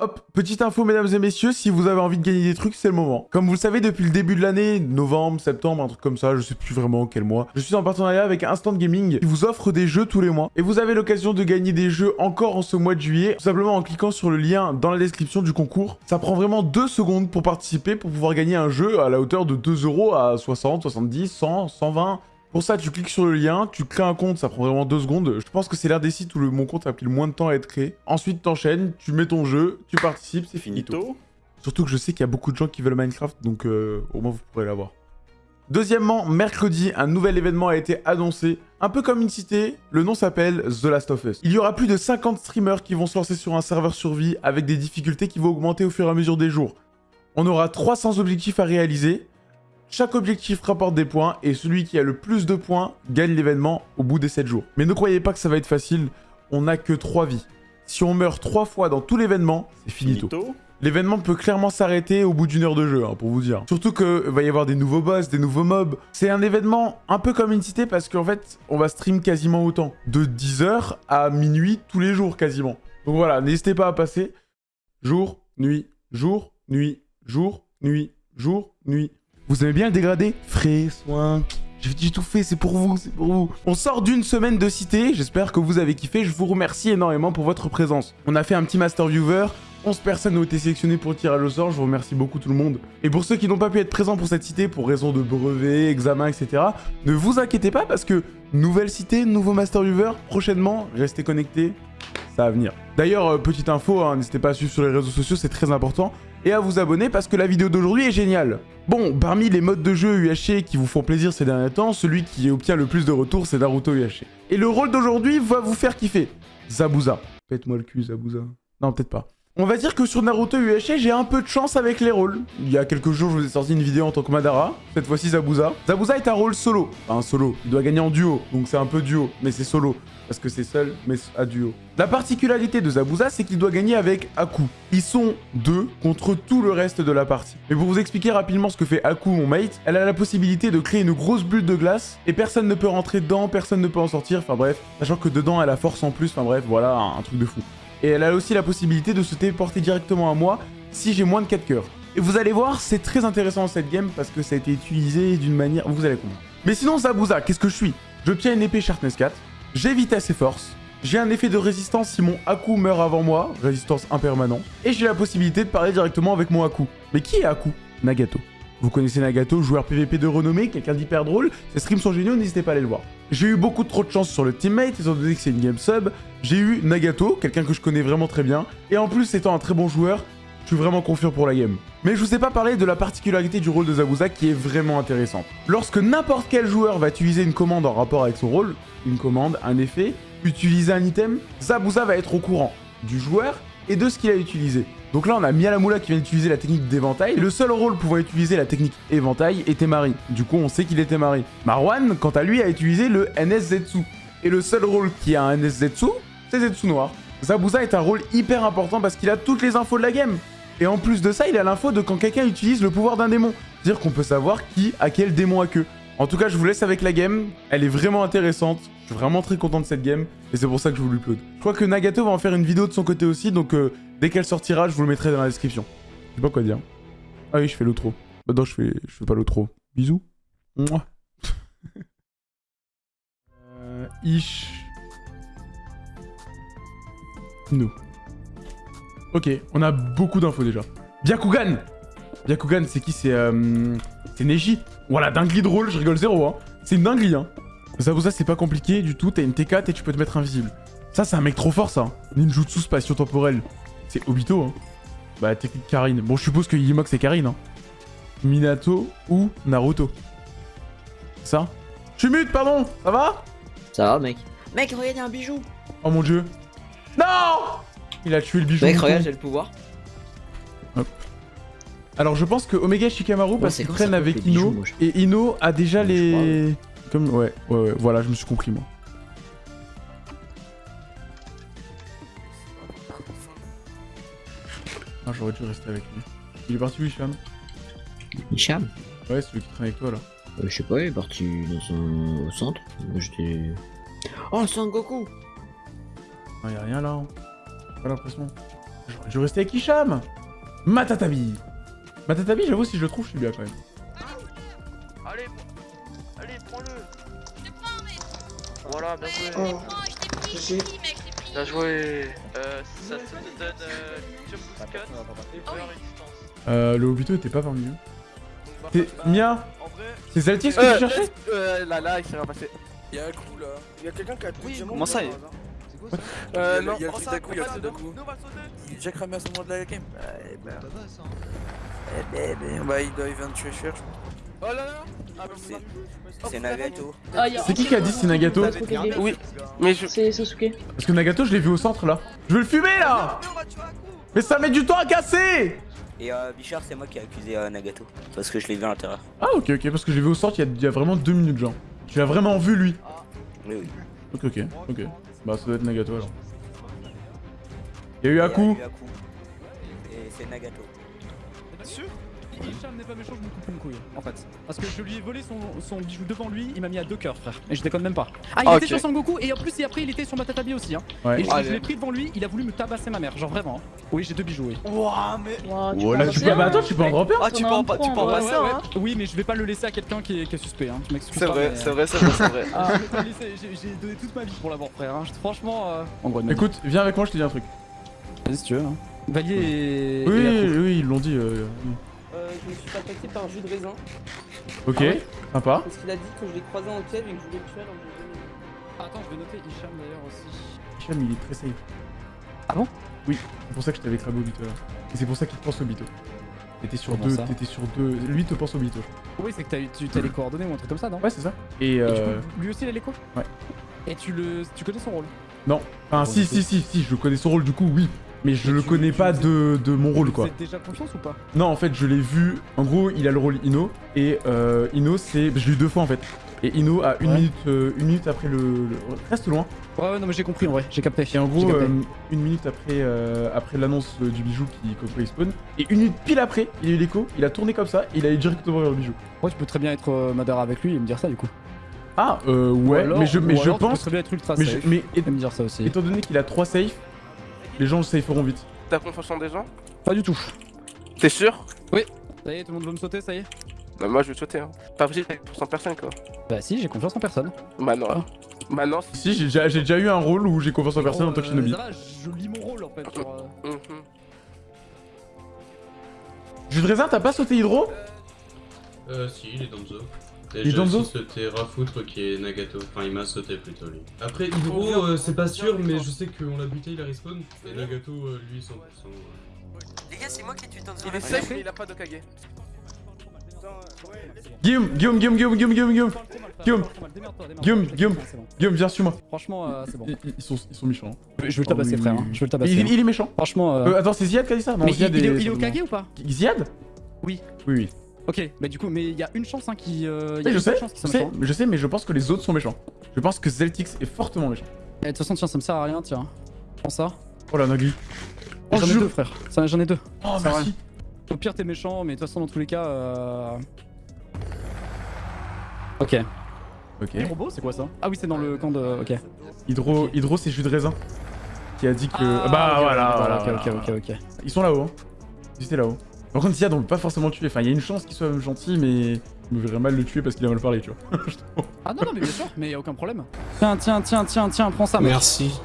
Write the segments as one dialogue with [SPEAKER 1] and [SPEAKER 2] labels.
[SPEAKER 1] Hop, petite info mesdames et messieurs, si vous avez envie de gagner des trucs, c'est le moment. Comme vous le savez, depuis le début de l'année, novembre, septembre, un truc comme ça, je sais plus vraiment quel mois, je suis en partenariat avec Instant Gaming qui vous offre des jeux tous les mois. Et vous avez l'occasion de gagner des jeux encore en ce mois de juillet, tout simplement en cliquant sur le lien dans la description du concours. Ça prend vraiment deux secondes pour participer, pour pouvoir gagner un jeu à la hauteur de 2 euros à 60, 70, 100, 120... Pour ça, tu cliques sur le lien, tu crées un compte, ça prend vraiment deux secondes. Je pense que c'est l'un des sites où le, mon compte a pris le moins de temps à être créé. Ensuite, t'enchaînes, tu mets ton jeu, tu participes, c'est fini. Surtout que je sais qu'il y a beaucoup de gens qui veulent Minecraft, donc euh, au moins vous pourrez l'avoir. Deuxièmement, mercredi, un nouvel événement a été annoncé. Un peu comme une cité, le nom s'appelle The Last of Us. Il y aura plus de 50 streamers qui vont se lancer sur un serveur survie avec des difficultés qui vont augmenter au fur et à mesure des jours. On aura 300 objectifs à réaliser, chaque objectif rapporte des points et celui qui a le plus de points gagne l'événement au bout des 7 jours. Mais ne croyez pas que ça va être facile, on n'a que 3 vies. Si on meurt 3 fois dans tout l'événement, c'est finito. L'événement peut clairement s'arrêter au bout d'une heure de jeu, hein, pour vous dire. Surtout que va y avoir des nouveaux boss, des nouveaux mobs. C'est un événement un peu comme une cité parce qu'en fait, on va stream quasiment autant. De 10h à minuit tous les jours quasiment. Donc voilà, n'hésitez pas à passer. Jour, nuit, jour, nuit, jour, nuit, jour, nuit. Vous aimez bien le dégradé? Frais, soin... J'ai tout fait, c'est pour vous, c'est pour vous. On sort d'une semaine de cité, j'espère que vous avez kiffé, je vous remercie énormément pour votre présence. On a fait un petit Master Viewer, 11 personnes ont été sélectionnées pour le tirage au sort, je vous remercie beaucoup tout le monde. Et pour ceux qui n'ont pas pu être présents pour cette cité pour raison de brevet, examen, etc., ne vous inquiétez pas parce que nouvelle cité, nouveau Master Viewer, prochainement, restez connectés, ça va venir. D'ailleurs, euh, petite info, hein, n'hésitez pas à suivre sur les réseaux sociaux, c'est très important. Et à vous abonner parce que la vidéo d'aujourd'hui est géniale. Bon, parmi les modes de jeu UHC qui vous font plaisir ces derniers temps, celui qui obtient le plus de retours, c'est Naruto UHC. Et le rôle d'aujourd'hui va vous faire kiffer. Zabuza. Faites-moi le cul, Zabuza. Non, peut-être pas. On va dire que sur Naruto UHC, j'ai un peu de chance avec les rôles. Il y a quelques jours, je vous ai sorti une vidéo en tant que Madara. Cette fois-ci, Zabuza. Zabuza est un rôle solo. Enfin, un solo. Il doit gagner en duo. Donc c'est un peu duo. Mais c'est solo parce que c'est seul, mais à duo. La particularité de Zabuza, c'est qu'il doit gagner avec Aku. Ils sont deux contre tout le reste de la partie. Mais pour vous expliquer rapidement ce que fait Aku, mon mate, elle a la possibilité de créer une grosse bulle de glace, et personne ne peut rentrer dedans, personne ne peut en sortir, enfin bref, sachant que dedans elle a force en plus, enfin bref, voilà, un, truc de fou. Et elle a aussi la possibilité de se téléporter directement à moi si j'ai moins de 4 cœurs. Et vous allez voir, c'est très intéressant cette game parce que ça a été utilisé d'une manière... Vous allez comprendre. Mais sinon, Zabuza, qu'est-ce que je suis? Je tiens une épée Sharpness 4, j'ai vitesse et force. J'ai un effet de résistance si mon Aku meurt avant moi, résistance impermanent. Et j'ai la possibilité de parler directement avec mon Aku. Mais qui est Aku Nagato. Vous connaissez Nagato, joueur PVP de renommée, quelqu'un d'hyper drôle. Ses streams sont géniaux, n'hésitez pas à aller le voir. J'ai eu beaucoup trop de chance sur le teammate, étant donné que c'est une game sub. J'ai eu Nagato, quelqu'un que je connais vraiment très bien. Et en plus, étant un très bon joueur, je suis vraiment confiant pour la game. Mais je vous ai pas parlé de la particularité du rôle de Zabuza qui est vraiment intéressante. Lorsque n'importe quel joueur va utiliser une commande en rapport avec son rôle, une commande, un effet, utiliser un item, Zabuza va être au courant du joueur et de ce qu'il a utilisé. Donc là, on a Mialamula qui vient d'utiliser la technique d'éventail. Le seul rôle pouvant utiliser la technique éventail était Mari. Du coup, on sait qu'il était Mari. Marwan, quant à lui, a utilisé le NSZetsu. Et le seul rôle qui a un NSZetsu, c'est Zetsu Noir. Zabuza est un rôle hyper important parce qu'il a toutes les infos de la game. Et en plus de ça, il a l'info de quand quelqu'un utilise le pouvoir d'un démon. C'est-à-dire qu'on peut savoir qui a quel démon à queue. En tout cas, je vous laisse avec la game. Elle est vraiment intéressante. Je suis vraiment très content de cette game. Et c'est pour ça que je vous l'upload. Je crois que Nagato va en faire une vidéo de son côté aussi. Donc euh, dès qu'elle sortira, je vous le mettrai dans la description. Je sais pas quoi dire. Ah oui, je fais l'outro. Bah non, je fais, je fais pas l'outro. Bisous. Mouah. euh, ish. Nous. Ok, on a beaucoup d'infos déjà. Byakugan Byakugan, c'est qui? C'est euh, c'est Neji. Voilà, dinguerie de rôle, je rigole zéro. Hein. C'est une dinguerie. Hein. Ça, ça c'est pas compliqué du tout. T'as une T4 et tu peux te mettre invisible. Ça, c'est un mec trop fort, ça. Ninjutsu spatio-temporel. C'est Obito. Hein. Bah, technique Karine. Bon, je suppose que Yimok, c'est Karine. Hein. Minato ou Naruto. Ça Je suis mute, pardon Ça va?
[SPEAKER 2] Ça va, mec. Mec, regarde, y a un bijou.
[SPEAKER 1] Oh mon dieu. Non il a tué le bijou.
[SPEAKER 2] Mec, regarde, j'ai le pouvoir.
[SPEAKER 1] Hop. Alors je pense que Omega Shikamaru parce qu'il traîne avec Ino et Ino a déjà les... Comme... Ouais, ouais, ouais, voilà, je me suis compris moi. J'aurais dû rester avec lui. Il est parti où, Hicham?
[SPEAKER 2] Hicham?
[SPEAKER 1] Ouais, celui qui traîne avec toi là.
[SPEAKER 2] Euh, je sais pas, il est parti dans son... au centre. Moi j'étais. Oh, Son Goku
[SPEAKER 1] Ah, y'a rien là. Hein pas l'impression. J'aurais dû rester avec Hicham Matatabi Matatabi, j'avoue, si je le trouve, je suis bien quand même.
[SPEAKER 3] Allez, allez, prends-le. Voilà, bien joué.
[SPEAKER 4] Oh.
[SPEAKER 3] Bien joué. Euh, ça te donne euh, jump boost cut et peur et distance.
[SPEAKER 1] Euh, le Obito était pas parmi eux.
[SPEAKER 3] Bah,
[SPEAKER 1] T'es...
[SPEAKER 3] bah,
[SPEAKER 1] Mia
[SPEAKER 3] En vrai,
[SPEAKER 1] C'est Zaltix que
[SPEAKER 3] Euh,
[SPEAKER 1] tu cherchais
[SPEAKER 3] euh, là, là, il s'est rien passé.
[SPEAKER 4] Il y a un coup là. Il y a quelqu'un qui a tout
[SPEAKER 3] Oui, comment ça,
[SPEAKER 4] par
[SPEAKER 3] il-
[SPEAKER 4] hasard.
[SPEAKER 3] Euh,
[SPEAKER 4] y a-
[SPEAKER 3] non,
[SPEAKER 4] il y a le
[SPEAKER 3] prends
[SPEAKER 4] truc
[SPEAKER 3] ça,
[SPEAKER 4] d'un coup, il y a le truc
[SPEAKER 3] ça,
[SPEAKER 4] d'un coup. Il est déjà cramé à ce moment de la game. Eh ben. Eh ben, ben, bah il doit il vient de tuer cher. je pense.
[SPEAKER 3] Oh là là bah,
[SPEAKER 4] C'est- Nagato.
[SPEAKER 5] Ah,
[SPEAKER 1] C'est qui qui a dit c'est Nagato.
[SPEAKER 3] Oui, mais je.
[SPEAKER 5] C'est Sasuke.
[SPEAKER 1] Parce que Nagato, je l'ai vu au centre là. Je veux le fumer là Mais ça met du temps à casser
[SPEAKER 6] Et euh, Bichard, c'est moi qui ai accusé euh, Nagato. Parce que je l'ai vu à l'intérieur.
[SPEAKER 1] Ah ok ok, parce que je l'ai vu au centre il y, a, il y a vraiment deux minutes genre. Tu l'as vraiment vu lui?
[SPEAKER 6] Oui, oui.
[SPEAKER 1] Ok ok, ok. Bah ça doit être Nagato alors. Il y a eu
[SPEAKER 6] Et,
[SPEAKER 1] un coup.
[SPEAKER 6] Yaku. Et c'est Nagato.
[SPEAKER 7] sûr? Hicham n'est pas méchant, je me coupe une couille en fait. Parce que je lui ai volé son, son bijou devant lui, il m'a mis à deux cœurs frère. Et je déconne même pas. Ah, il
[SPEAKER 3] Ah,
[SPEAKER 7] était sur Sangoku et en plus, et après, il était sur Matatabi aussi. Hein.
[SPEAKER 1] Ouais.
[SPEAKER 7] Et je, l'ai pris devant lui, il a voulu me tabasser ma mère, genre vraiment. hein. Oui, j'ai deux bijoux, oui.
[SPEAKER 3] Ouah, mais.
[SPEAKER 5] Ouah, tu peux...
[SPEAKER 1] Bah attends, tu peux en dropper
[SPEAKER 3] Ah, tu peux en, tu peux en passer, hein
[SPEAKER 7] Oui, mais je vais pas le laisser à quelqu'un qui est, qui est suspect, hein.
[SPEAKER 3] C'est vrai,
[SPEAKER 7] mais,
[SPEAKER 3] c'est
[SPEAKER 7] euh,
[SPEAKER 3] vrai, c'est vrai, c'est vrai.
[SPEAKER 7] Ah, laisser, j'ai donné toute ma vie pour l'avoir, frère. Hein. Franchement, euh... en gros,
[SPEAKER 1] Écoute, viens avec moi, je te dis un truc.
[SPEAKER 7] vas-y si tu veux. Hein. Valier et.
[SPEAKER 1] Oui,
[SPEAKER 7] et
[SPEAKER 1] oui, ils l'ont dit.
[SPEAKER 8] Je me suis attaquer par un jus de raisin
[SPEAKER 1] Ok,
[SPEAKER 7] Ah ouais
[SPEAKER 1] sympa.
[SPEAKER 8] parce qu'il a dit que je l'ai croisé en cave et que je voulais le tuer alors que je l'ai jamais
[SPEAKER 7] Attends, je vais noter Hicham d'ailleurs aussi.
[SPEAKER 1] Hicham, il est très safe.
[SPEAKER 7] Ah bon?
[SPEAKER 1] Oui, c'est pour ça que je t'avais cramé au bito là. Et c'est pour ça qu'il te pense au bito. T'étais sur
[SPEAKER 7] Comment
[SPEAKER 1] deux, t'étais sur deux. Lui il te pense au bito.
[SPEAKER 7] Oui, c'est que t'as eu- tu as les coordonnées ou un truc comme ça, non?
[SPEAKER 1] Ouais, c'est ça. Et euh.
[SPEAKER 7] lui aussi il a l'écho
[SPEAKER 1] Ouais.
[SPEAKER 7] Et tu le, tu connais son rôle?
[SPEAKER 1] Non. Enfin, si, si, si, si, je connais son rôle du coup, oui. Mais je le connais pas de, de mon rôle quoi.
[SPEAKER 7] Déjà confiance ou pas?
[SPEAKER 1] Non, en fait, je l'ai vu. En gros, il a le rôle Ino. Et euh, Ino, c'est. Je l'ai eu deux fois en fait. Et Ino a une,
[SPEAKER 7] Ouais.
[SPEAKER 1] minute, euh, une minute après le, le- Reste loin.
[SPEAKER 7] Ouais, ouais, non, mais j'ai compris en vrai, j'ai capté.
[SPEAKER 1] Et en gros, euh, une minute après, euh, après l'annonce du bijou qui il spawn, et une minute pile après, il a eu l'écho, il a tourné comme ça, et il a eu directement vers le bijou.
[SPEAKER 7] Ouais, tu peux très bien être Madara avec lui et me dire ça du coup.
[SPEAKER 1] Ah, euh, ouais,
[SPEAKER 7] alors-
[SPEAKER 1] mais je, mais je
[SPEAKER 7] alors, Tu peux
[SPEAKER 1] pense.
[SPEAKER 7] très bien être ultra
[SPEAKER 1] Mais, je- mais
[SPEAKER 7] et me dire ça aussi.
[SPEAKER 1] étant donné qu'il a 3 safe, les gens le saferont vite.
[SPEAKER 3] T'as confiance en des gens?
[SPEAKER 7] Pas du tout.
[SPEAKER 3] T'es sûr?
[SPEAKER 7] Ça y est, tout le monde veut me sauter, ça y est
[SPEAKER 3] Bah, moi je vais te sauter, hein. Pas possible avec 100 personnes quoi.
[SPEAKER 7] Bah si, j'ai confiance en personne.
[SPEAKER 3] Bah, non.
[SPEAKER 7] Ah.
[SPEAKER 3] Bah, non.
[SPEAKER 1] Si, j'ai déjà, eu un rôle où j'ai confiance en personne en tant que shinobi.
[SPEAKER 7] Ça va, je lis mon rôle en fait. Genre, euh,
[SPEAKER 3] Mhm.
[SPEAKER 1] Jus de raisin, t'as pas sauté Hydro?
[SPEAKER 9] Euh, si, il est Danzo. Et
[SPEAKER 1] Il Danzo
[SPEAKER 9] aussi sauté Rafoutre qui est Nagato. Enfin, il m'a sauté plutôt lui. Après, Hydro, euh, c'est pas sûr, mais je sais qu'on l'a buté, il a respawn. Et Nagato, euh, lui, 100%. euh.
[SPEAKER 8] Les gars, c'est moi qui ai tué Danzo.
[SPEAKER 3] Il est safe, mais il a pas de Kage.
[SPEAKER 1] Guillaume, Guillaume, Guillaume, Guillaume, Guillaume, Guillaume, Guillaume, Guillaume. Guillaume, Guillaume. Guillaume, viens sur moi.
[SPEAKER 7] Franchement, euh, c'est bon.
[SPEAKER 1] Ils, ils sont, ils sont méchants. hein.
[SPEAKER 7] Je vais le tabasser,
[SPEAKER 1] Oh,
[SPEAKER 7] frère. hein. Je vais le
[SPEAKER 1] Il,
[SPEAKER 7] tabasser.
[SPEAKER 1] il-
[SPEAKER 7] hein.
[SPEAKER 1] il est méchant.
[SPEAKER 7] Franchement. euh,
[SPEAKER 1] Euh, attends, c'est Ziad qui a dit ça? Non,
[SPEAKER 7] Mais il,
[SPEAKER 1] Ziad
[SPEAKER 7] il est,
[SPEAKER 1] est-
[SPEAKER 7] il est au Kage ou pas?
[SPEAKER 1] Ziad?
[SPEAKER 7] Oui.
[SPEAKER 1] Oui, oui.
[SPEAKER 7] Ok, bah du coup, mais il y a une chance hein, qui. euh, il y a
[SPEAKER 1] je
[SPEAKER 7] une
[SPEAKER 1] sais,
[SPEAKER 7] chance qui
[SPEAKER 1] je sais, je sais, mais je pense que les autres sont méchants. Je pense que Zeltix est fortement méchant.
[SPEAKER 7] Eh, De toute façon, tiens, ça me sert à rien, tiens. Prends ça.
[SPEAKER 1] Oh la Nagui. Oh,
[SPEAKER 7] J'en ai deux, frère. J'en ai deux.
[SPEAKER 1] Oh, merci.
[SPEAKER 7] Au pire, t'es méchant, mais de toute façon, dans tous les cas. Euh... Ok.
[SPEAKER 1] Ok.
[SPEAKER 7] C'est quoi ça? Ah oui, c'est dans le camp de. Ok.
[SPEAKER 1] Hydro, Hydro c'est jus de raisin. Qui a dit que.
[SPEAKER 7] Ah,
[SPEAKER 1] bah voilà,
[SPEAKER 7] ok,
[SPEAKER 1] voilà,
[SPEAKER 7] ok,
[SPEAKER 1] voilà.
[SPEAKER 7] ok, ok, ok.
[SPEAKER 1] Ils sont là-haut. Hein. Ils étaient là-haut. Par contre, Ziad, on peut pas forcément le tuer. Enfin, il y a une chance qu'il soit gentil, mais. Je me verrais mal le tuer parce qu'il a mal parlé, tu vois.
[SPEAKER 7] Ah non, non, mais bien sûr, mais y a aucun problème. Tiens, tiens, tiens, tiens, tiens, prends ça, mec.
[SPEAKER 4] Merci.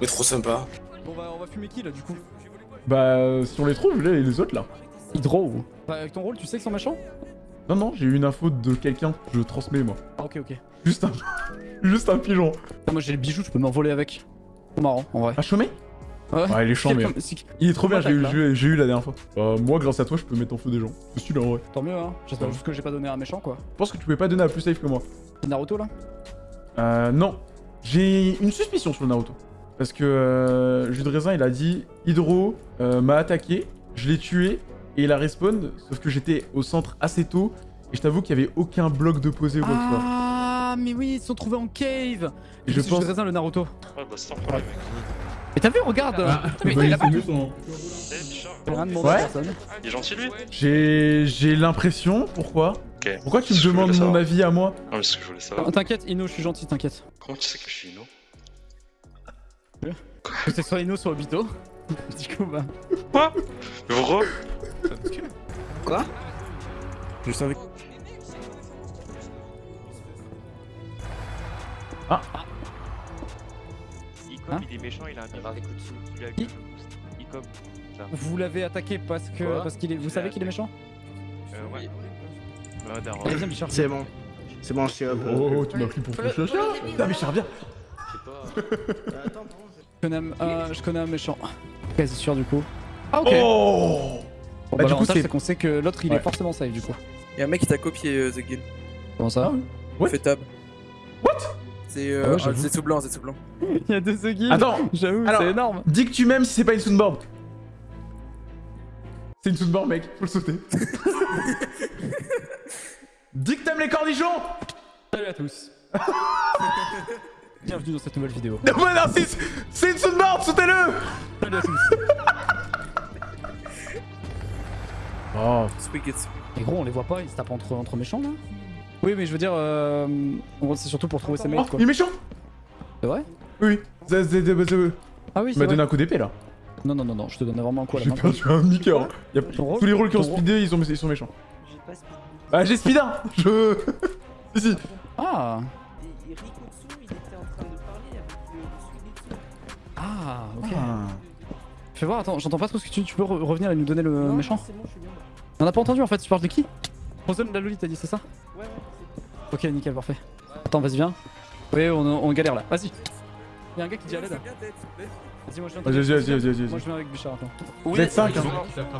[SPEAKER 4] Mais trop sympa.
[SPEAKER 7] Bon, bah, on va fumer qui là, du coup?
[SPEAKER 1] Bah, si on les trouve, les autres là.
[SPEAKER 7] Hydro Bah, avec ton rôle, tu sais qu'ils sont méchants
[SPEAKER 1] Non, non, j'ai eu une info de quelqu'un. Je transmets, moi.
[SPEAKER 7] Ah, ok, ok.
[SPEAKER 1] Juste un. Juste un pigeon.
[SPEAKER 7] Moi, j'ai le bijou, je peux m'envoler avec. Trop marrant, en vrai.
[SPEAKER 1] Un chômé
[SPEAKER 7] Ouais.
[SPEAKER 1] Ouais, il est chiant, mais. Il est trop bien, j'ai eu, eu- la dernière fois. Euh, moi, grâce à toi, je peux mettre en feu des gens. C'est celui-là, en vrai.
[SPEAKER 7] Tant mieux, hein. J'espère juste que j'ai pas donné à un méchant, quoi.
[SPEAKER 1] Je pense que tu pouvais pas donner à plus safe que moi.
[SPEAKER 7] Naruto, là
[SPEAKER 1] Euh, non. J'ai une suspicion sur le Naruto. Parce que euh, Jus de Raisin, il a dit Hydro euh, m'a attaqué, je l'ai tué, et il a respawn, sauf que j'étais au centre assez tôt, et je t'avoue qu'il y avait aucun bloc de posé ou quoi que ce soit.
[SPEAKER 7] Ah, mais oui, ils se sont trouvés en cave
[SPEAKER 1] Et je
[SPEAKER 7] C'est
[SPEAKER 1] pense.
[SPEAKER 7] Jus de raisin, le Naruto.
[SPEAKER 10] Ouais, bah sans problème.
[SPEAKER 7] Mais t'as vu, regarde
[SPEAKER 1] Ah,
[SPEAKER 7] Mais il a rien demandé
[SPEAKER 1] Ouais.
[SPEAKER 10] Il est gentil lui
[SPEAKER 1] J'ai j'ai l'impression, pourquoi. Pourquoi tu me
[SPEAKER 10] C'est
[SPEAKER 1] demandes mon avis à moi
[SPEAKER 10] Non, mais c'est ce que je voulais savoir.
[SPEAKER 7] T'inquiète, Ino, je suis gentil, t'inquiète.
[SPEAKER 10] Comment tu sais que je suis Ino
[SPEAKER 7] Que ce soit Ino, soit Obito. Du coup, bah.
[SPEAKER 10] Quoi Re
[SPEAKER 4] Je savais.
[SPEAKER 5] Icom,
[SPEAKER 7] Hein
[SPEAKER 5] il est méchant, il a un
[SPEAKER 6] Il des coups.
[SPEAKER 5] Il
[SPEAKER 7] Qui
[SPEAKER 5] un boost. Icom.
[SPEAKER 7] Vous l'avez attaqué parce que.
[SPEAKER 5] Quoi
[SPEAKER 7] parce qu'il est. Vous savez qu'il est méchant
[SPEAKER 5] Euh, ouais.
[SPEAKER 7] Bichard.
[SPEAKER 2] C'est bon. C'est bon, je suis up.
[SPEAKER 1] Oh, oh, tu m'as pris pour ton chacha Putain, Bichard, viens
[SPEAKER 7] Je connais un, euh, je connais un méchant. Quasi sûr, du coup. Ah, ok.
[SPEAKER 1] Oh
[SPEAKER 7] Bon,
[SPEAKER 1] Bah,
[SPEAKER 7] bah,
[SPEAKER 1] du coup, c'est-
[SPEAKER 7] qu'on sait que l'autre il
[SPEAKER 1] Ouais.
[SPEAKER 7] est forcément safe du coup.
[SPEAKER 4] Y'a un mec qui t'a copié euh, The Guild.
[SPEAKER 7] Comment ça
[SPEAKER 1] What
[SPEAKER 4] Fait tab.
[SPEAKER 1] What?
[SPEAKER 4] C'est
[SPEAKER 7] Ah
[SPEAKER 4] euh,
[SPEAKER 7] ouais,
[SPEAKER 4] tout blanc, c'est tout blanc.
[SPEAKER 7] Il y a deux Zuggy.
[SPEAKER 1] Attends
[SPEAKER 7] J'avoue, c'est énorme.
[SPEAKER 1] Dis que tu m'aimes si c'est pas une soundboard C'est une soundboard, mec, faut le sauter. Dis que t'aimes les cornichons
[SPEAKER 7] Salut à tous. Bienvenue dans cette nouvelle vidéo.
[SPEAKER 1] Non, mais non, c'est- une soundboard, sautez-le
[SPEAKER 7] Salut à tous.
[SPEAKER 1] Oh,
[SPEAKER 4] Squeak it.
[SPEAKER 7] Et gros, on les voit pas, ils se tapent entre, entre méchants là Oui, mais je veux dire, euh, c'est surtout pour trouver ses
[SPEAKER 1] oh
[SPEAKER 7] mates quoi.
[SPEAKER 1] il est méchant
[SPEAKER 7] C'est vrai
[SPEAKER 1] Oui,
[SPEAKER 7] Ah oui,
[SPEAKER 1] il m'a donné un coup d'épée là.
[SPEAKER 7] Non, non, non, non, je te donne vraiment un coup à la
[SPEAKER 1] J'ai
[SPEAKER 7] main.
[SPEAKER 1] perdu un demi-cœur. Y a-
[SPEAKER 7] Ton rôle-
[SPEAKER 1] Tous les rôles qui ont speedé, ils sont, ils sont méchants.
[SPEAKER 8] J'ai pas speed.
[SPEAKER 1] Ah, j'ai speed 1 Je. si, si.
[SPEAKER 7] Ah
[SPEAKER 8] Et, et Rikutsu, il était en train de parler avec le, le Suigetsu.
[SPEAKER 7] Ah, ok.
[SPEAKER 1] Ah.
[SPEAKER 7] Fais voir, attends, j'entends pas trop ce que tu, tu peux re- revenir et nous donner le
[SPEAKER 8] Non,
[SPEAKER 7] méchant
[SPEAKER 8] non, c'est bon, je suis bien.
[SPEAKER 7] On a pas entendu en fait, tu parles de qui? Frozen la Loli, t'as dit, c'est ça
[SPEAKER 8] Ouais, ouais,
[SPEAKER 7] Ok, nickel, parfait. Attends, vas-y, viens. Oui, on, on galère là, vas-y. Y'a un gars qui dit à l'aide. Vas-y, moi je viens
[SPEAKER 1] Vas-y, vas-y, vas-y, vas-y,
[SPEAKER 7] Moi je viens avec Bichard, attends.
[SPEAKER 1] Vous êtes 5 hein.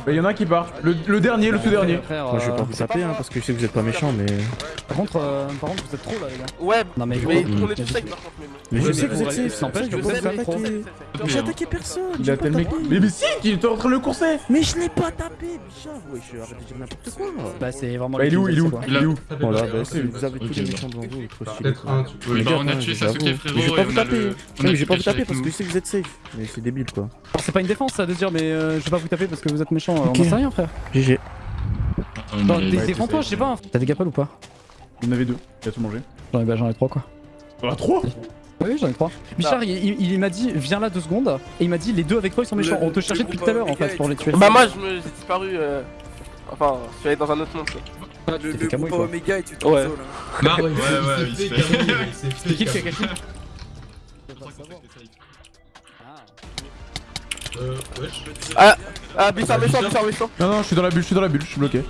[SPEAKER 1] Bah, y'en a un qui part. Le, le dernier, le tout dernier.
[SPEAKER 7] Frère,
[SPEAKER 2] Moi, je vais
[SPEAKER 7] euh,
[SPEAKER 2] pas vous taper, hein, parce que je sais que vous êtes pas méchant, mais.
[SPEAKER 7] Par contre, euh, par contre, vous êtes trop là, les gars.
[SPEAKER 8] Ouais,
[SPEAKER 7] Non, mais
[SPEAKER 8] mais on est tous safe par contre, mais.
[SPEAKER 2] Mais je sais
[SPEAKER 7] mais
[SPEAKER 2] que vous êtes safe.
[SPEAKER 7] n'empêche que vous
[SPEAKER 2] attaquer. J'ai attaqué personne.
[SPEAKER 1] Il a tellement. Mais, mais si, il était en train de le courser.
[SPEAKER 2] Mais je n'ai pas tapé, Bichard. Ouais, je arrête de dire n'importe quoi.
[SPEAKER 7] Bah, c'est vraiment
[SPEAKER 1] Bah, il est où, il est où. Il est où
[SPEAKER 2] Voilà,
[SPEAKER 9] bah,
[SPEAKER 2] bah, c'est- vous avez tous les méchants devant vous. trop stylé.
[SPEAKER 9] Peut-être un, tu peux.
[SPEAKER 10] Bah
[SPEAKER 2] gars,
[SPEAKER 10] on a tué. Sasuke
[SPEAKER 2] Mais
[SPEAKER 10] frérot
[SPEAKER 2] je vais
[SPEAKER 10] et
[SPEAKER 2] pas vous taper. mais je vais pas vous taper parce que je sais que vous êtes safe. Mais c'est débile quoi.
[SPEAKER 7] Alors, C'est pas une défense ça de dire, mais euh, je vais pas vous taper parce que vous êtes méchant.
[SPEAKER 2] Ok.
[SPEAKER 7] On en sait rien, frère.
[SPEAKER 2] GG.
[SPEAKER 10] On
[SPEAKER 7] Non, Défends-toi, je sais pas. T'as des gapels ou pas?
[SPEAKER 1] Il y en avait deux. Il a tout mangé.
[SPEAKER 7] J'en ai, bah, j'en ai trois quoi.
[SPEAKER 1] Ah, 3
[SPEAKER 7] Oui, j'en ai trois. Bichard, il, il- il m'a dit, viens là deux secondes. Et il m'a dit, les deux avec toi ils sont méchants.
[SPEAKER 4] Le-
[SPEAKER 7] On te cherchait depuis tout à l'heure en
[SPEAKER 4] Omega
[SPEAKER 7] fait pour les tuer.
[SPEAKER 8] Bah, moi, je me- j'ai disparu. euh, Enfin, je suis allé dans un autre monde. quoi.
[SPEAKER 4] Le,
[SPEAKER 7] t'es
[SPEAKER 4] le groupe. Omega et tu t'en
[SPEAKER 8] Ouais.
[SPEAKER 4] là.
[SPEAKER 10] Bah,
[SPEAKER 9] Ouais,
[SPEAKER 10] ouais, ouais,
[SPEAKER 9] il s'est
[SPEAKER 10] se
[SPEAKER 9] fait
[SPEAKER 7] C'est qui le Kakashi?
[SPEAKER 9] Euh, wesh.
[SPEAKER 8] Ah, Bissard méchant, Bissard méchant.
[SPEAKER 1] Non, non, je suis dans la bulle, je suis dans la bulle, je suis bloqué.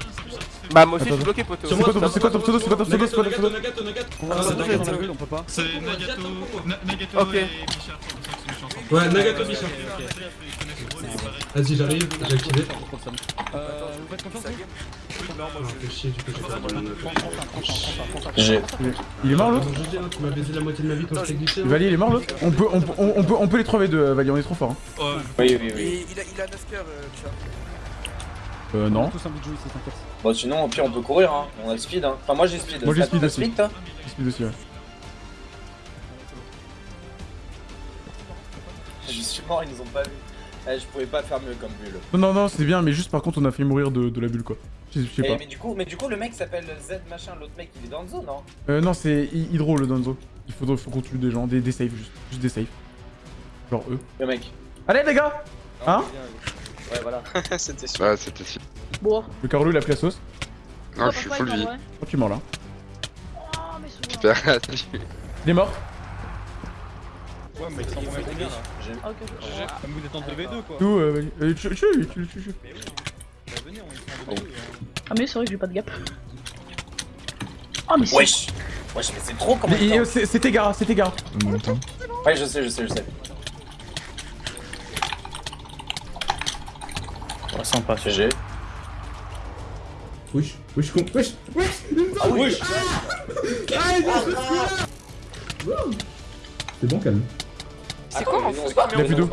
[SPEAKER 8] Bah, moi aussi,
[SPEAKER 1] Attends,
[SPEAKER 8] je suis bloqué, poteau.
[SPEAKER 1] C'est quoi ton c'est quoi ton pseudo C'est quoi ton pseudo C'est quoi ton pseudo
[SPEAKER 9] Nagato, Nagato, Ah,
[SPEAKER 7] on peut pas.
[SPEAKER 10] C'est Nagato, Na- Nagato et Bichard,
[SPEAKER 9] Ouais, Nagato Bichard. Vas-y, j'arrive, j'ai activé.
[SPEAKER 7] Euh, vous faites confiance
[SPEAKER 9] j'ai.
[SPEAKER 1] Il est mort l'autre
[SPEAKER 9] hein, tu m'as baisé la moitié de ma vie quand je t'ai glitché. hein.
[SPEAKER 1] Vali, il est mort l'autre on peut, on, peut- on, on peut, on peut les 3v2, euh, Vali, on est trop fort. Hein.
[SPEAKER 10] Ouais.
[SPEAKER 2] Oui, oui,
[SPEAKER 4] Il, a, il a 9 cœurs, euh.
[SPEAKER 1] Euh, non.
[SPEAKER 2] Bon, sinon, au pire, on peut courir, hein. On a le speed, hein. Enfin, moi j'ai speed.
[SPEAKER 1] Moi, j'ai speed
[SPEAKER 2] toi
[SPEAKER 1] Je speed aussi, ouais.
[SPEAKER 2] Mort, ils nous ont pas vu. Eh, je pouvais pas faire mieux comme bulle.
[SPEAKER 1] Non, non, non, c'est bien, mais juste par contre, on a fait mourir de, de la bulle quoi. Je je sais
[SPEAKER 2] Eh,
[SPEAKER 1] pas.
[SPEAKER 2] mais, du coup, mais du coup, le mec s'appelle Z machin, l'autre mec il est dans le zone, non?
[SPEAKER 1] Euh, non, c'est Hy- Hydro le Donzo. Il faut, faut qu'on tue des gens, des, des saves juste. Juste des saves. Genre eux.
[SPEAKER 2] Le mec.
[SPEAKER 1] Allez les gars Hein
[SPEAKER 2] Ouais, voilà.
[SPEAKER 3] C'était sûr.
[SPEAKER 10] Ouais, c'était si.
[SPEAKER 11] Bon.
[SPEAKER 1] Le Carolo il a pris la sauce.
[SPEAKER 10] Non, je suis full vie.
[SPEAKER 1] Oh, tu mort là.
[SPEAKER 11] Oh, mais.
[SPEAKER 10] Super,
[SPEAKER 1] Il est mort.
[SPEAKER 7] Ouais, mais il remet combien là
[SPEAKER 11] Ah, ok, ok.
[SPEAKER 7] Vous êtes en 2v2 quoi.
[SPEAKER 1] Tout, euh. Euh, tu,
[SPEAKER 7] on est en 2v2.
[SPEAKER 11] Ah, mais c'est vrai que j'ai pas de gap. Oh, mais c'est.
[SPEAKER 2] Wesh Wesh, mais c'est trop comme
[SPEAKER 1] Mais, il- c'est- C'était Gara, c'était Gara.
[SPEAKER 2] Ouais, je sais, je sais, je sais. Ouais, sympa, GG.
[SPEAKER 9] Wesh, wesh, con. Wesh, wesh,
[SPEAKER 2] Ah oui wesh
[SPEAKER 9] C'est bon, calme.
[SPEAKER 8] C'est quoi,
[SPEAKER 2] mais
[SPEAKER 8] on fonce pas,
[SPEAKER 1] Il a plus d'eau.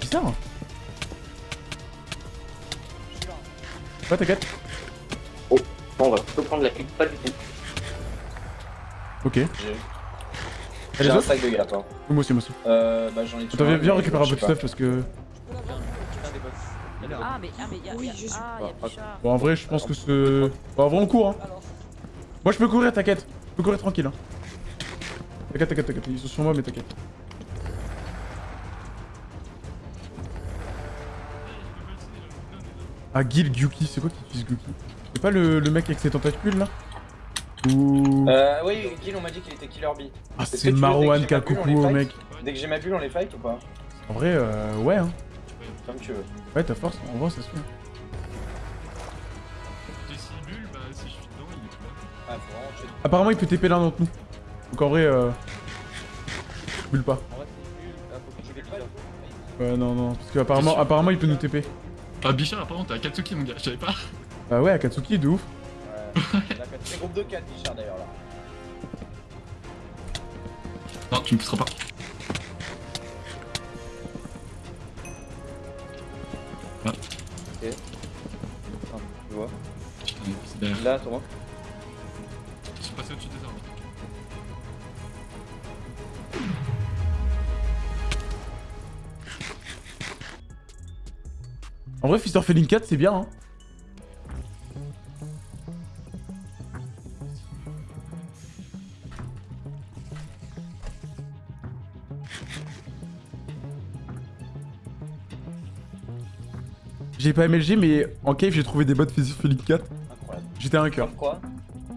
[SPEAKER 1] Bizarre. Ouais, t'inquiète.
[SPEAKER 2] Bon, on va plutôt prendre la clip, pas du tout.
[SPEAKER 1] Ok.
[SPEAKER 2] J'ai un sac de gars, toi.
[SPEAKER 1] Moi aussi, moi aussi.
[SPEAKER 2] Euh, bah j'en ai tué
[SPEAKER 1] Attends, viens, viens récupérer un peu de stuff parce que.
[SPEAKER 11] Ah, mais, ah, mais y'a.
[SPEAKER 8] Oui, je suis-
[SPEAKER 11] Ah.
[SPEAKER 1] Bon, en vrai, je pense que ce. Bon, en vrai, on court, hein. Moi, je peux courir, t'inquiète. Je peux courir tranquille, hein. T'inquiète, t'inquiète, t'inquiète. Ils sont sur moi, mais t'inquiète. Ah, Gil Gyuki, c'est quoi qui utilise Gyuki C'est pas le, le mec avec ses tentacules là? Ou.
[SPEAKER 12] Euh, oui, Gil, on m'a dit qu'il était Killer Bee.
[SPEAKER 1] Ah, c'est
[SPEAKER 12] tu veux,
[SPEAKER 1] Marwan
[SPEAKER 12] dès que j'ai ma bulle,
[SPEAKER 1] Kakuku mec.
[SPEAKER 12] Dès que j'ai ma bulle, on les fight ou pas?
[SPEAKER 1] En vrai, euh, ouais, hein.
[SPEAKER 12] Comme tu veux.
[SPEAKER 1] Ouais, t'as force, en vrai, ça se Apparemment, il peut TP l'un d'entre nous. Donc en vrai, euh. Bulle pas.
[SPEAKER 12] En vrai, c'est nul. Ah, faut que tu les fight.
[SPEAKER 1] Ouais, non, non. Parce qu'apparemment, apparemment, il peut nous TP.
[SPEAKER 10] Ah, Bichard, apparemment, t'es à Katsuki, mon gars, je savais pas.
[SPEAKER 1] Bah ouais, Akatsuki, de ouf.
[SPEAKER 12] Ouais. C'est groupe de 4, Bichard d'ailleurs là.
[SPEAKER 10] Non, tu me pousseras pas.
[SPEAKER 12] Tu vois
[SPEAKER 10] Putain, c'est derrière.
[SPEAKER 12] Là, toi.
[SPEAKER 1] Vrai, Fister Feeling 4, c'est bien, hein. J'ai pas MLG, mais en cave, j'ai trouvé des bots Fister Feeling 4.
[SPEAKER 12] Incroyable.
[SPEAKER 1] J'étais un cœur.
[SPEAKER 12] Quoi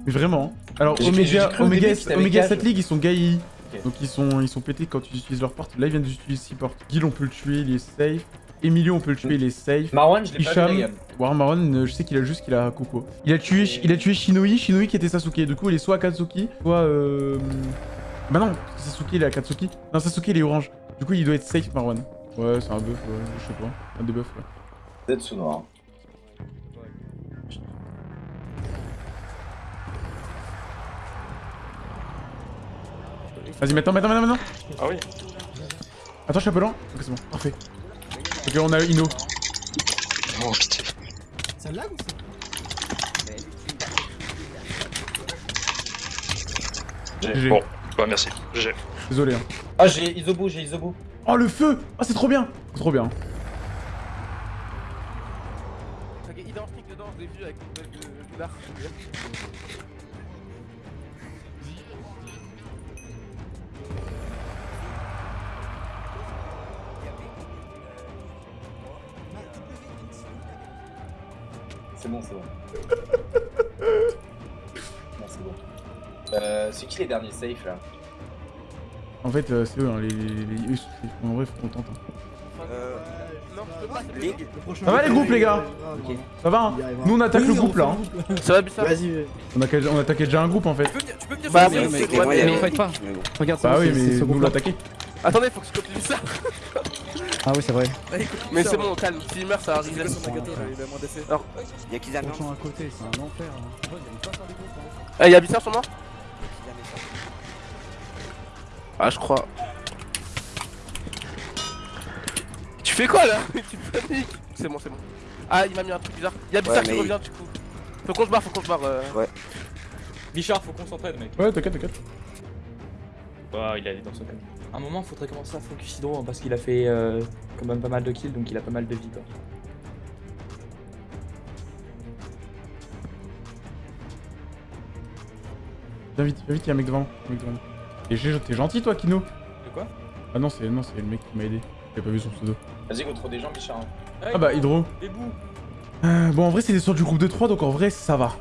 [SPEAKER 1] Mais vraiment. hein. Alors, Omega, Omega, Omega
[SPEAKER 12] Cage.
[SPEAKER 1] 7 League, ils sont GAI.
[SPEAKER 12] Ok.
[SPEAKER 1] Donc ils sont, ils sont pétés quand tu utilises leur porte. Là, ils viennent d'utiliser 6 portes. Gil, on peut le tuer, il est safe. Emilio, on peut le tuer, il est safe.
[SPEAKER 12] Marwan, je l'ai pas vu.
[SPEAKER 1] War euh, je sais qu'il a juste qu'il a Coco. Il a tué, il a tué Shinoi, Shinoi qui était Sasuke. Du coup, il est soit Akatsuki, soit euh... Bah non, Sasuke il est Akatsuki. Non, Sasuke il est orange. Du coup, il doit être safe Marwan. Ouais, c'est un buff, ouais, je sais pas. Un debuff, ouais.
[SPEAKER 12] Zetsu noir.
[SPEAKER 1] Vas-y, maintenant, maintenant, maintenant, maintenant.
[SPEAKER 3] Ah oui.
[SPEAKER 1] Attends, je suis un peu lent. Ok, c'est bon, parfait. Ok, on a Ino.
[SPEAKER 3] Oh putain.
[SPEAKER 8] Ça lag ou c'est
[SPEAKER 1] GG.
[SPEAKER 3] Bon, bah merci. GG.
[SPEAKER 1] Désolé. Hein.
[SPEAKER 12] Ah, j'ai Isobu, j'ai Isobu.
[SPEAKER 1] Oh, le feu Ah, c'est trop bien C'est trop bien.
[SPEAKER 4] Ok, flic dedans, je l'ai vu avec le de
[SPEAKER 12] qui les derniers safe là
[SPEAKER 1] En fait, euh, c'est eux, hein, les... les, les- En vrai, faut qu'on tente. hein.
[SPEAKER 6] Euh,
[SPEAKER 4] Non, je peux pas, c'est
[SPEAKER 6] les-
[SPEAKER 1] Ça va les groupes, les gars Ça va, hein Nous, on attaque le groupe, là. hein.
[SPEAKER 4] Ça va, Bissar
[SPEAKER 8] Vas-y,
[SPEAKER 1] On, a... on attaquait déjà un groupe, en fait.
[SPEAKER 4] Tu peux venir, tu peux venir
[SPEAKER 7] Bah
[SPEAKER 4] le
[SPEAKER 7] oui,
[SPEAKER 4] site,
[SPEAKER 7] mais-
[SPEAKER 4] ouais,
[SPEAKER 6] ouais,
[SPEAKER 7] Mais on fight pas.
[SPEAKER 6] Mais.
[SPEAKER 7] Regarde,
[SPEAKER 1] Bah
[SPEAKER 7] c'est-
[SPEAKER 1] oui, mais nous l'attaquer.
[SPEAKER 4] Attendez, faut que je copie ça.
[SPEAKER 7] Ah oui, c'est vrai.
[SPEAKER 4] Mais c'est bon, calme. S'il meurt, ça arrive.
[SPEAKER 7] C'est quoi son
[SPEAKER 4] gâteau
[SPEAKER 7] il
[SPEAKER 4] a moins d'effet.
[SPEAKER 6] Y'a qui Zamian
[SPEAKER 7] à côté, c'est un enfer.
[SPEAKER 4] Eh, y'a Bissar sur moi? Ah, je crois. Tu fais quoi là Tu paniques C'est bon, c'est bon. Ah, il m'a mis un truc bizarre. Y'a Bissar
[SPEAKER 6] Ouais,
[SPEAKER 4] qui
[SPEAKER 6] mais-
[SPEAKER 4] revient du coup. Faut qu'on se barre, faut qu'on se barre. euh.
[SPEAKER 13] Bichard, faut qu'on s'entraide, mec.
[SPEAKER 1] Ouais, t'inquiète, t'inquiète.
[SPEAKER 13] Bah, il allait dans son camp. À un moment, faudrait commencer à focus Hydro hein, parce qu'il a fait euh, quand même pas mal de kills donc il a pas mal de vie quoi.
[SPEAKER 1] Viens vite, viens vite, y'a un mec devant. un mec devant. Et j'ai- T'es gentil, toi, Kino
[SPEAKER 13] De quoi?
[SPEAKER 1] Ah non, c'est non, c'est le mec qui m'a aidé. J'ai pas vu son pseudo.
[SPEAKER 12] Vas-y, go trop des gens, Bichard.
[SPEAKER 1] Ah bah, Hydro. Euh, bon, en vrai, c'est des sorts du groupe de 3, donc en vrai, ça va.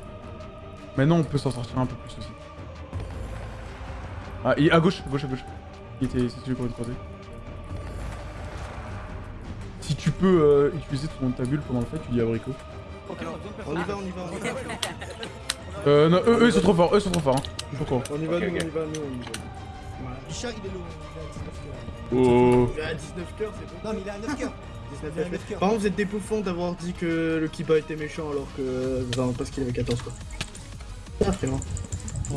[SPEAKER 1] Maintenant, on peut s'en sortir un peu plus aussi. Ah, il- à gauche, à gauche, à gauche. Il était, c'est celui qu'on vient de croiser. Si tu peux euh, utiliser ton ta bulle pendant le fight, tu dis abricot.
[SPEAKER 8] On y va, on y va, on y va.
[SPEAKER 1] Euh, non, eux, eux, ils sont trop forts, eux, ils sont trop forts. Hein. Pourquoi.
[SPEAKER 8] On y va,
[SPEAKER 12] Ok,
[SPEAKER 8] nous,
[SPEAKER 12] ok.
[SPEAKER 8] on y va, nous, on y va. Bichard, il est low, il est à 19 cœurs.
[SPEAKER 1] Oh.
[SPEAKER 8] Il est à 19 cœurs, c'est bon. Non, mais il est à 9 cœurs. Il est à 9 cœurs. Par contre, vous êtes des bouffons d'avoir dit que le Kiba était méchant alors que. Enfin, parce qu'il avait 14 quoi. Ah, c'est bon.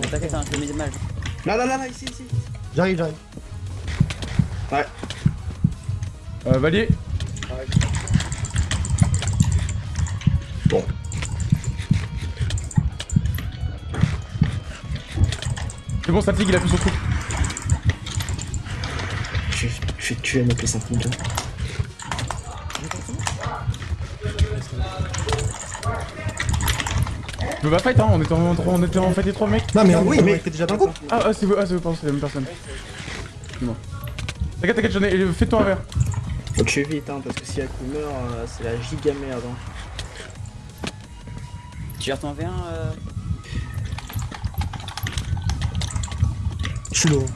[SPEAKER 6] T'inquiète, hein, je te mets des mal.
[SPEAKER 8] Là, là, là, là, ici, ici. J'arrive, j'arrive. Ouais.
[SPEAKER 1] Euh, Valier.
[SPEAKER 8] Bon.
[SPEAKER 1] C'est bon, Satig, il a plus son truc.
[SPEAKER 8] Je vais, vais tuer mec les 5 ninjas.
[SPEAKER 1] Je veux pas fight, hein, on était en, on était en fight les trois mecs.
[SPEAKER 8] Non mais oui, mais t'es déjà dans le groupe.
[SPEAKER 1] Ah, ah c'est vous, ah, c'est vous, pardon, c'est la même personne. Dis-moi. T'inquiète, t'inquiète, j'en ai. Fais-toi un verre.
[SPEAKER 8] Faut que je vite, hein, parce que si Aku meurt, euh, c'est la giga merde. Hein.
[SPEAKER 6] Tu gères ton V1 euh...
[SPEAKER 8] Je suis lourd.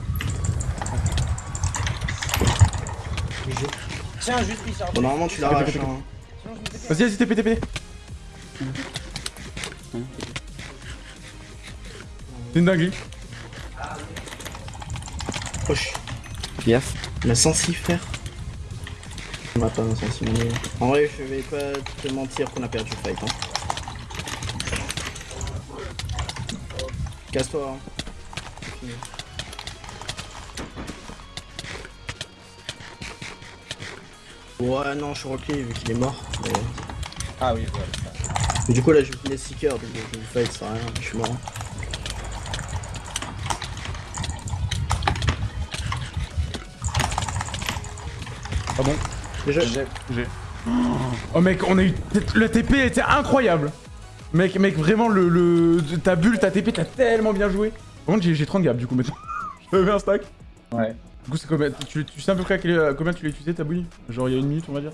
[SPEAKER 12] Tiens, juste Bichard.
[SPEAKER 8] Bon, normalement, tu l'arraches. Hein.
[SPEAKER 1] Vas-y, vas-y, TP, TP. C'est une dinguerie.
[SPEAKER 8] Proche.
[SPEAKER 6] Gaffe.
[SPEAKER 8] La sensi, frère. On va pas. En vrai, je vais pas te mentir qu'on a perdu le fight. Hein. Casse-toi. Hein. Ouais, non, je suis rocké vu qu'il est mort. Mais...
[SPEAKER 12] Ah oui, voilà.
[SPEAKER 8] Mais du coup, là, je finis Seeker, donc je vous fight, ça rien, je suis mort.
[SPEAKER 1] Ah bon?
[SPEAKER 8] Déjà,
[SPEAKER 1] J'ai. Oh mec, on a eu. Le TP était incroyable. Mec, mec, vraiment, le, le... ta bulle, ta TP, t'as tellement bien joué. Par contre, j'ai- j'ai 30 gaps du coup maintenant. J'avais un stack.
[SPEAKER 12] Ouais.
[SPEAKER 1] Du coup, c'est combien tu, tu sais à peu près à quel- à combien tu l'as utilisé ta bouille Genre il y a une minute, on va dire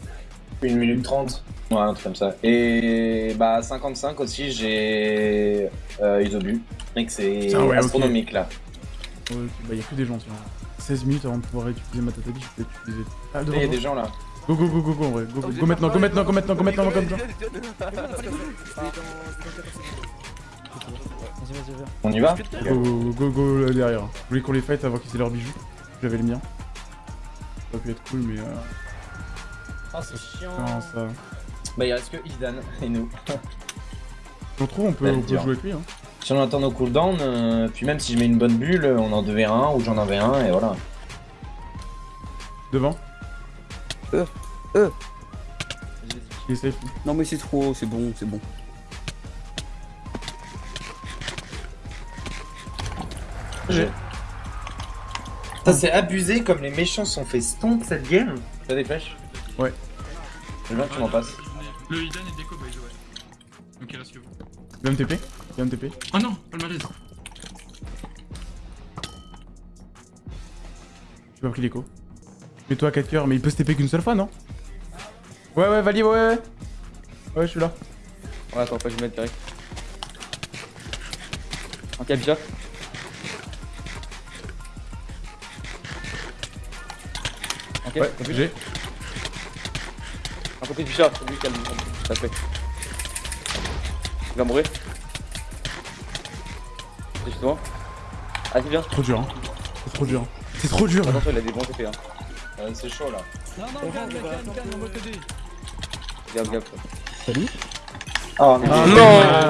[SPEAKER 12] Une minute trente. Ouais, un truc comme ça. Et bah 55 aussi, j'ai euh, Isobu. Mec, c'est
[SPEAKER 1] ouais,
[SPEAKER 12] astronomique là.
[SPEAKER 1] Ouais, ok, bah y'a que des gens, tiens. 16 minutes avant de pouvoir utiliser ma tatami, je peux utiliser. Ah, devant
[SPEAKER 12] il y a des gens là.
[SPEAKER 1] Go, go, go, go, go, en vrai. Go, go, go maintenant, go maintenant, go maintenant, go maintenant, comme ça.
[SPEAKER 12] On y va
[SPEAKER 1] Go, go, go, go, là, derrière. Je voulais qu'on les fight avant qu'ils aient leurs bijoux. J'avais le mien. Ça aurait pu être cool, mais. Euh...
[SPEAKER 12] Ah, c'est chiant.
[SPEAKER 1] Ça.
[SPEAKER 12] Bah, il reste que Isdan et nous.
[SPEAKER 1] On trouve, on peut,
[SPEAKER 12] Ouais,
[SPEAKER 1] on peut
[SPEAKER 12] dur.
[SPEAKER 1] jouer avec lui. Hein.
[SPEAKER 12] Si on attend nos cooldowns, euh, puis même si je mets une bonne bulle, on en devait un ou j'en avais un et voilà.
[SPEAKER 1] Devant.
[SPEAKER 6] Euh, euh.
[SPEAKER 1] Il est safe.
[SPEAKER 6] Non mais c'est trop, c'est bon, c'est bon.
[SPEAKER 12] J'ai. Ça c'est abusé comme les méchants sont fait stomp cette game. T'as des flèches
[SPEAKER 1] Ouais.
[SPEAKER 12] Je veux bien que tu m'en passes.
[SPEAKER 10] Le Idan est déco, by the way. Ok, là, ce que vous.
[SPEAKER 1] Il va me TP. Il va me TP.
[SPEAKER 10] Oh non, pas le malaise.
[SPEAKER 1] J'ai pas pris l'écho. Mets-toi à 4 coeurs, mais il peut se TP qu'une seule fois, non Ouais, ouais, Vali, ouais, ouais. Ouais, je suis là.
[SPEAKER 13] Ouais, attends, pas que je mette direct. En capture. Ok,
[SPEAKER 1] Ouais, j'ai.
[SPEAKER 13] Un côté du chat, lui calme. Ça fait. Il va mourir. C'est justement. Ah, c'est bien.
[SPEAKER 1] Trop dur, hein. C'est trop dur. C'est trop dur.
[SPEAKER 13] Attention, il a des bons TP. Hein.
[SPEAKER 12] Euh, c'est chaud là.
[SPEAKER 7] Non, non, calme, calme, calme, on va t'aider.
[SPEAKER 1] Salut.
[SPEAKER 12] Oh non.
[SPEAKER 1] Ah,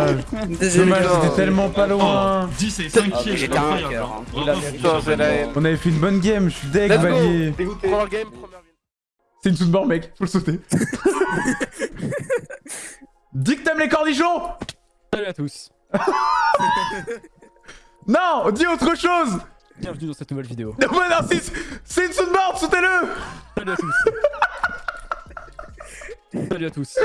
[SPEAKER 4] Non. Désolé, gars.
[SPEAKER 1] c'était tellement pas loin.
[SPEAKER 10] 10 et 5
[SPEAKER 4] Ah,
[SPEAKER 10] kills,
[SPEAKER 4] j'étais un.
[SPEAKER 1] On avait fait une bonne game, je suis deg. Valier.
[SPEAKER 12] Dégoûté.
[SPEAKER 3] Première game, première win.
[SPEAKER 1] C'est une sous-de-bord, mec, faut le sauter. Dis que t'aimes les cornichons
[SPEAKER 7] Salut à tous.
[SPEAKER 1] Non, dis autre chose
[SPEAKER 7] Bienvenue dans cette nouvelle vidéo.
[SPEAKER 1] Non, mais non, c'est- c'est une sous-de-bord, sautez-le
[SPEAKER 7] Salut à tous. Salut à tous.